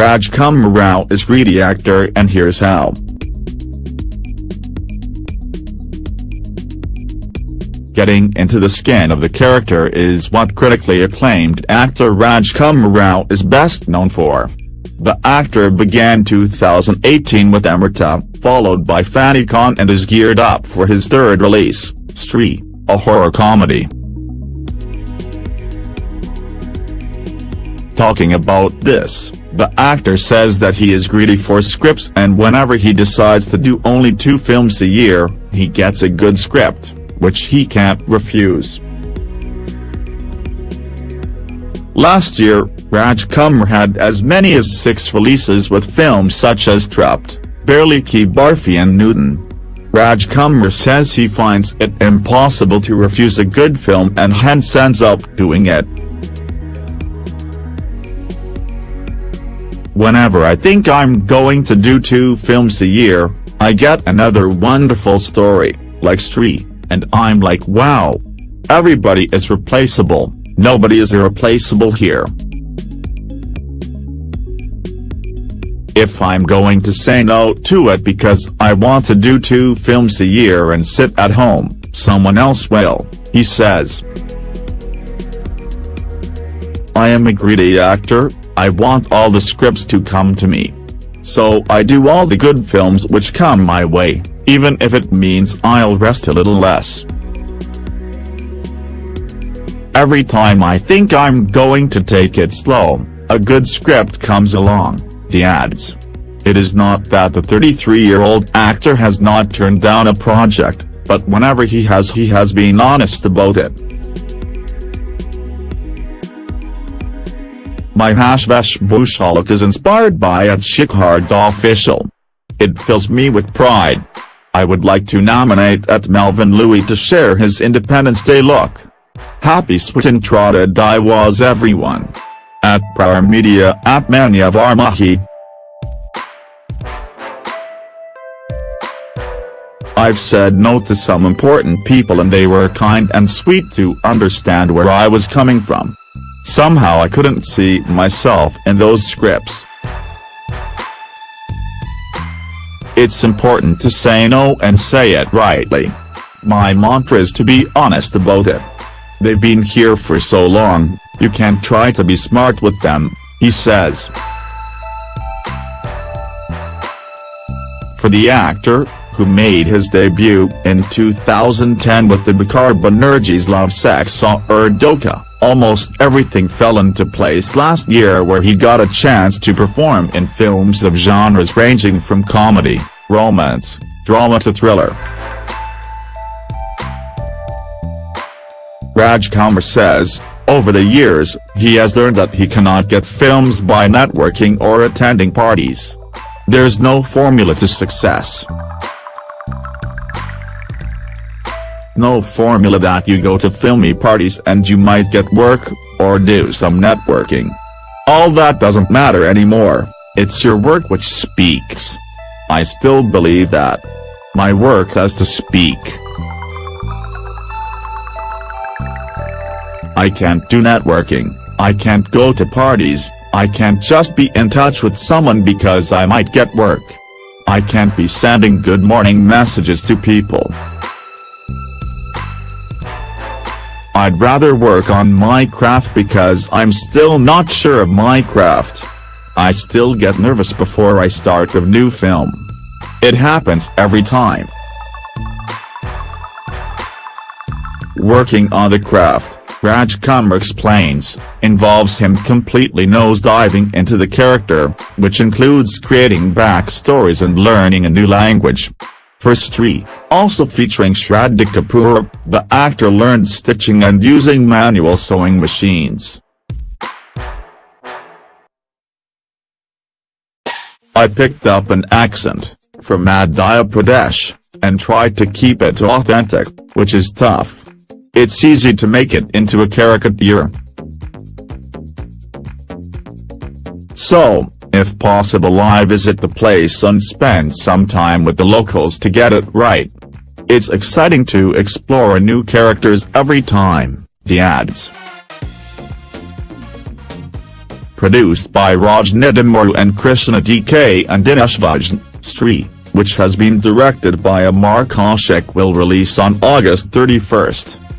Rajkumar Rao is greedy actor and here's how. Getting into the skin of the character is what critically acclaimed actor Rajkumar Rao is best known for. The actor began 2018 with Omerta, followed by Fanney Khan and is geared up for his third release, Stree, a horror comedy. Talking about this, the actor says that he is greedy for scripts and whenever he decides to do only two films a year, he gets a good script which he can't refuse. Last year, Rajkumar had as many as six releases with films such as Trapped, Bareilly Ki Barfi and Newton. Rajkumar says he finds it impossible to refuse a good film and hence ends up doing it. Whenever I think I'm going to do two films a year, I get another wonderful story, like Stree and I'm like wow. Everybody is replaceable, nobody is irreplaceable here. If I'm going to say no to it because I want to do two films a year and sit at home, someone else will, he says. I am a greedy actor, I want all the scripts to come to me. So I do all the good films which come my way even if it means I'll rest a little less. Every time I think I'm going to take it slow, a good script comes along, he adds. It is not that the 33-year-old actor has not turned down a project, but whenever he has he has been honest about it. My Hashvash Bhushalak is inspired by a Shikhard official. It fills me with pride. I would like to nominate at Melvin Louis to share his Independence Day look. Happy Swatantrata was everyone. At Prior Media at Manya Varmahi. I've said no to some important people and they were kind and sweet to understand where I was coming from. Somehow I couldn't see myself in those scripts. It's important to say no and say it rightly. My mantra is to be honest about it. They've been here for so long, you can't try to be smart with them, he says. For the actor, who made his debut in 2010 with Dibakar Banerjee's Love Sex Aur Dhokha. Almost everything fell into place last year where he got a chance to perform in films of genres ranging from comedy, romance, drama to thriller. Rajkumar says, over the years, he has learned that he cannot get films by networking or attending parties. There's no formula to success. No formula that you go to filmy parties and you might get work, or do some networking. All that doesn't matter anymore, it's your work which speaks. I still believe that. My work has to speak. I can't do networking, I can't go to parties, I can't just be in touch with someone because I might get work. I can't be sending good morning messages to people. I'd rather work on my craft because I'm still not sure of my craft. I still get nervous before I start a new film. It happens every time. Working on the craft, Rajkumar explains, involves him completely nose-diving into the character, which includes creating backstories and learning a new language. For Stree, also featuring Shraddha Kapoor, the actor learned stitching and using manual sewing machines. I picked up an accent, from Madhya Pradesh, and tried to keep it authentic, which is tough. It's easy to make it into a caricature. So, if possible I visit the place and spend some time with the locals to get it right. It's exciting to explore new characters every time, he adds. produced by Raj Nidimoru and Krishna DK and Dinesh Stree, which has been directed by Amar Kaushik will release on August 31st.